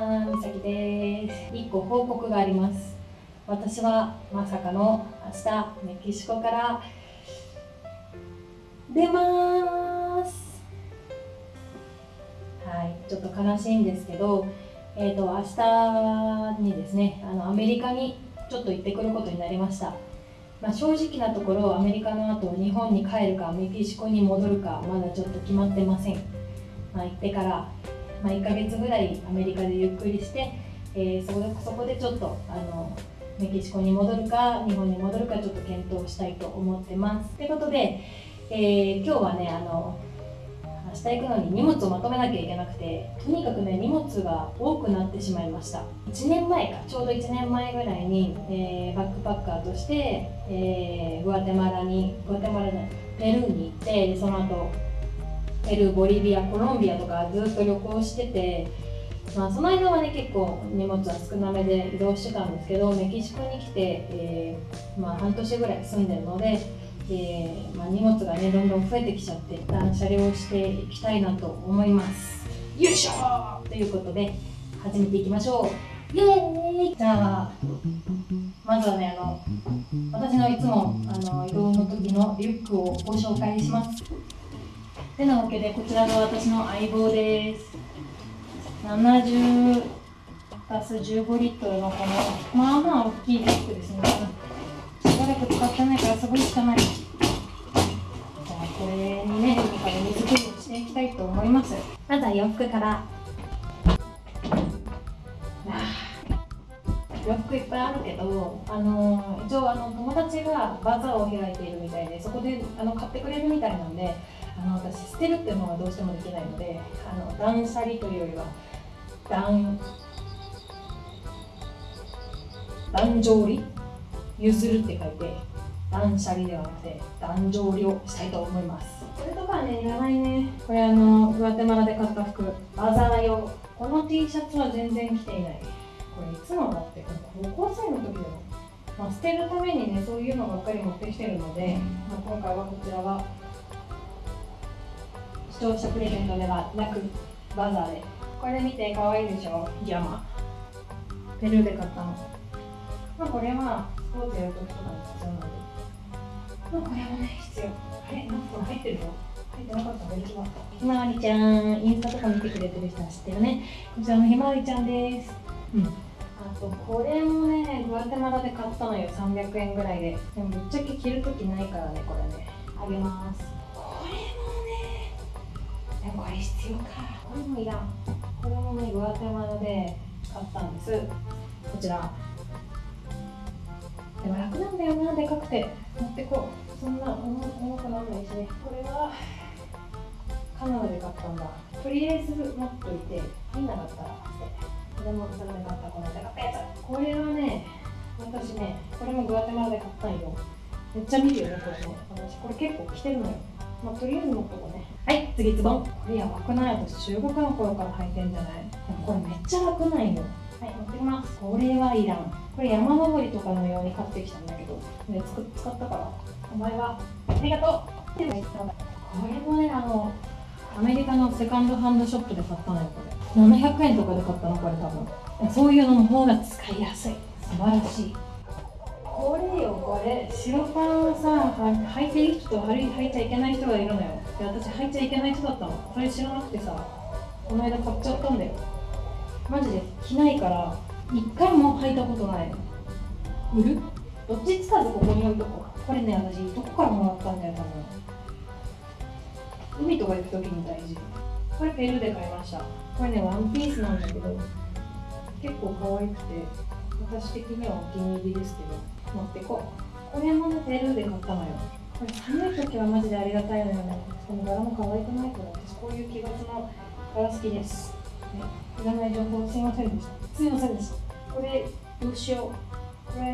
にちは、みさきです。一個報告があります。私はまさかの明日メキシコから出ます。はい、ちょっと悲しいんですけど、えっ、と明日にですね、あのアメリカにちょっと行ってくることになりました。まあ、正直なところアメリカの後日本に帰るかメキシコに戻るかまだちょっと決まってません。まあ、行ってからまあ、1ヶ月ぐらいアメリカでゆっくりして、えーそこでそこでちょっとあのメキシコに戻るか日本に戻るかちょっと検討したいと思ってます。ということで、えー今日はねあの明日行くのに荷物をまとめなきゃいけなくてとにかくね荷物が多くなってしまいました1年前かちょうど1年前ぐらいに、えーバックパッカーとして、えーグアテマラにグアテマラじゃないペルーに行ってその後ペルー、ボリビア、コロンビアとかずっと旅行してて、まあ、その間はね結構荷物は少なめで移動してたんですけどメキシコに来て、えーまあ、半年ぐらい住んでるので、えーまあ、荷物がねどんどん増えてきちゃって断捨離をしていきたいなと思います。よいしょということで始めていきましょう。イエーイ！じゃあまずはねあの私のいつもあの移動の時のリュックをご紹介します。てなわけでこちらが私の相棒です。70たす15リットルのこのまあまあ大きいリュックですね。しばらく使ってないからすごい汚い。じゃあこれにね海から水切りしていきたいと思います。まずは洋服から。洋服いっぱいあるけど、あの一応あの友達がバザーを開いているみたいでそこであの買ってくれるみたいなんであの私捨てるっていうのはどうしてもできないのであの断捨離というよりは断断定離？譲るって書いて断捨離ではなくて断定離をしたいと思います。これとかねいらないね。これあのグアテマラで買った服バザー用。この T シャツは全然着ていない。これいつのだって高校生の時だよ、まあ、捨てるためにねそういうのばっかり持ってきてるので、まあ、今回はこちらは視聴者プレゼントではなくバザーで。これ見て可愛いでしょ？ジャマペルーで買ったの。まあこれはスポーツやるときとかに必要なんでまあこれもね必要。あれ？なんか入ってるよ入ってなかった。の一番ひまわりちゃんインスタとか見てくれてる人は知ってるね。こちらのひまわりちゃんです。うん。あとこれもねグアテマラで買ったのよ。300円ぐらいで。でもぶっちゃけ着るときないからねこれね。あげますでもこれ必要かこれもいらん。これもねグアテマラで買ったんです。こちら。でも楽なんだよな。でかくて。持ってこう。そんな重くなんないしね。これはカナダで買ったんだ。とりあえず持っといて。入んなかったら捨て。これもそれで買ったこのでかったやつこれはね私ねこれもグアテマラで買ったんよ。めっちゃ見るよねこれね。私これ結構着てるのよ。まあとりあえず持っとこうね。はい次ズボン。これやばくない。私中国の頃から履いてんじゃない？でもこれめっちゃ楽なんよ。はい持ってきます。これはいらん。これ山登りとかのように買ってきたんだけど、ね、つく使ったから。お前はありがとう。これもねあのアメリカのセカンドハンドショップで買ったのよこれ。700円とかで買ったのこれ多分。そういうのの方が使いやすい。素晴らしいこれよこれ。白パンをさ履いていい人と履い履いちゃいけない人がいるのよ。で私履いちゃいけない人だったの。それ知らなくてさ。この間買っちゃったんだよ。マジで。着ないから一回も履いたことない売る？どっちつかずここに置いとここれね私どこからもらったんだよ多分。海とか行く時に大事。これペルーで買いました。これねワンピースなんだけど結構可愛くて私的にはお気に入りですけど。持ってこう。これもねペルーで買ったのよ。これ寒い時はマジでありがたいのよね。しかも柄も可愛くないから私こういう奇抜な柄好きです、ね、いらない情報すいませんでした。すいませんでした。これどうしよう。これ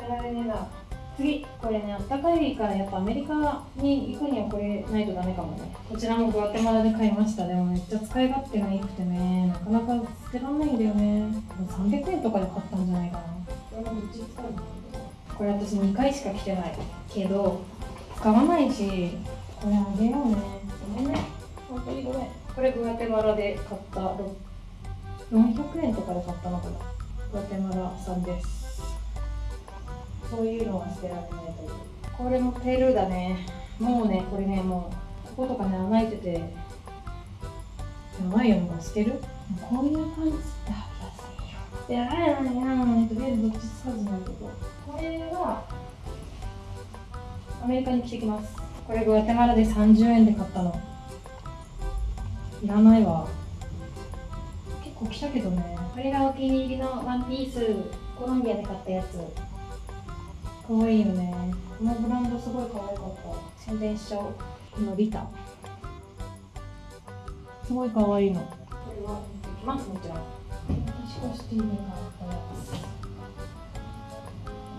やられねえな。次これねあったかいからやっぱアメリカに行くにはこれないとダメかもね。こちらもグアテマラで買いましたでもめっちゃ使い勝手が良くてねなかなか捨てらんないんだよね。300円とかで買ったんじゃないかな。これ私2回しか着てないけど使わないしこれあげようね。ごめんね。本当にごめん。ここれグアテマラで買った400円とかで買ったのかな。グアテマラさんです。そういうのは捨てられないという。これもペルーだね。もうねこれねもうこことかね穴開いてて。やばいよもう捨てる？こういう感じって履きやすいよいやいやいやとりあえずどっちつかずなんだけどこれはアメリカに着てきます。これグアテマラで30円で買ったの。いらないわ。結構着たけどね。これがお気に入りのワンピースコロンビアで買ったやつ。かわいいよね。このブランドすごい可愛かった。宣伝しちゃおう。このリタ。すごい可愛いの。これはきますもちろん。私コスティーに買ったやつ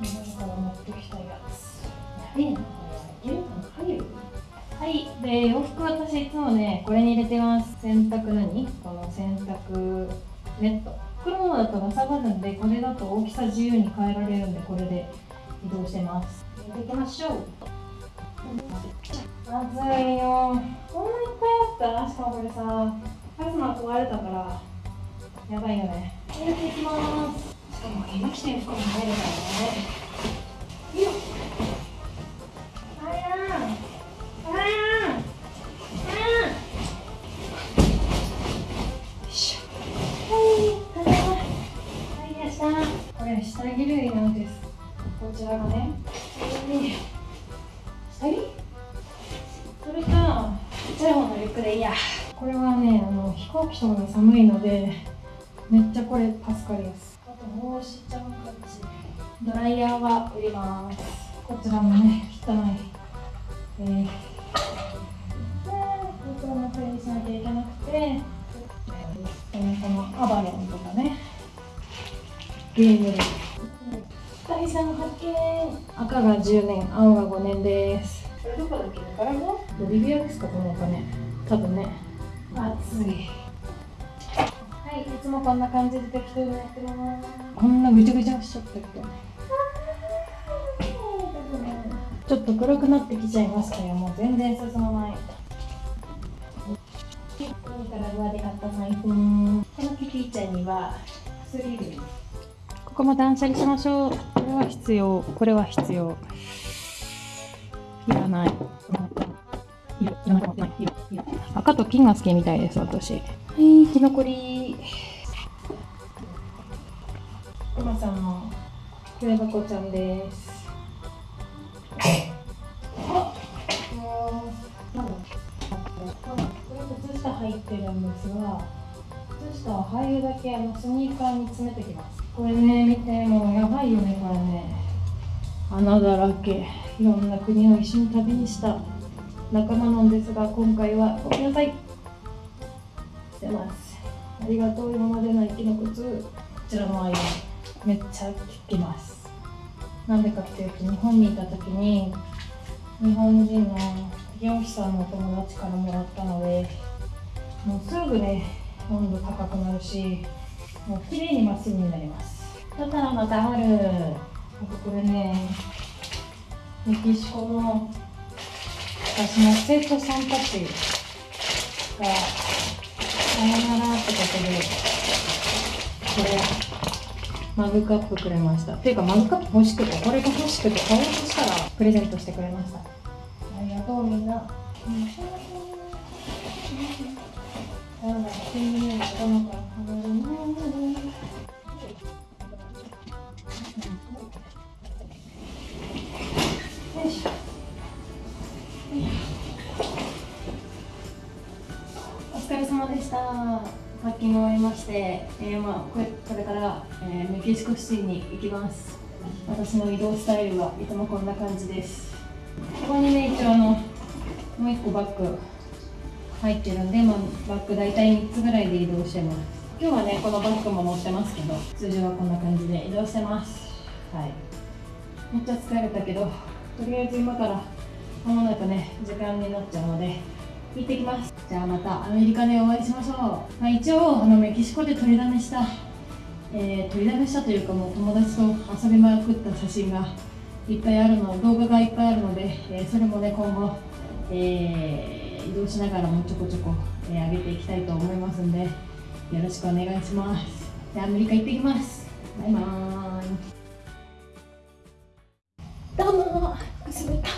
日本から持ってきたやつやべえなこれはいけるかな入るはいで洋服私いつもねこれに入れてます洗濯何この洗濯ネット黒のだとかさばるんでこれだと大きさ自由に変えられるんでこれで移動してます入れていきましょうまずいよこんないっぱいあったしかもこれさパスマ壊れたからやばいよね入れていきますも今着てる服も入るかねこれ下着類なんですこちらがね下着それかちっちゃいやこれはねあの飛行機とかが寒いのでめっちゃこれ助かります。帽子ちゃんカッチドライヤーは売りますこちらもね汚いえー、ここの整理しなきゃいけなくてこのアバロンとかね。ゲーム第3発見赤が10年青が5年です。これどこだっけ？ガラゴボリビアですかこのお金。多分ね。暑いもこんな感じで適当にやってますこんなぐちゃぐちゃしちゃったけどちょっと黒くなってきちゃいましたよ。もう全然進まない。ニカラグアで買った財布このキティちゃんには薬類ここも断捨離しましょう。これは必要。これは必要。いらない。赤と金が好きみたいです私はい。キノコリくまさんの筆箱ちゃんですあもうなんだこれ靴下入ってるんですが靴下は入るだけあのスニーカーに詰めてきますこれね見てもうやばいよねこれね。穴だらけいろんな国を一緒に旅にした仲間なんですが今回はごめんなさいしてます。ありがとう今までの生きの靴こちらのアイめっちゃ効きます。なんでかっていうと日本にいた時に日本人の美容師さんの友達からもらったのでもうすぐね温度高くなるしもう綺麗にまっすぐになります。だったらまたあるあとこれねメキシコの私の生徒さんたちがさよならってことでこれマグカップくれました。っていうかマグカップ欲しくてこれが欲しくて買おうとしたらプレゼントしてくれました。ありがとうみんな。なんだか天パッキング終わりまして、えー、まあこれこれから、えーメキシコシティに行きます。私の移動スタイルはいつもこんな感じです。ここにね一応あのもう一個バッグ入ってるんで、まあ、バッグ大体3つぐらいで移動してます。今日はねこのバッグも持ってますけど、通常はこんな感じで移動してます。はい。めっちゃ疲れたけど、とりあえず今からまもなくね時間になっちゃうので行ってきます。じゃあまたアメリカでお会いしましょう、まあ、一応あのメキシコで取りだめした、えー取りだめしたというかもう友達と遊びまくった写真がいっぱいあるの動画がいっぱいあるので、えーそれもね今後、えー移動しながらもちょこちょこ、えー上げていきたいと思いますんでよろしくお願いします。でアメリカ行ってきます。バイバーイ。どうも。くすみか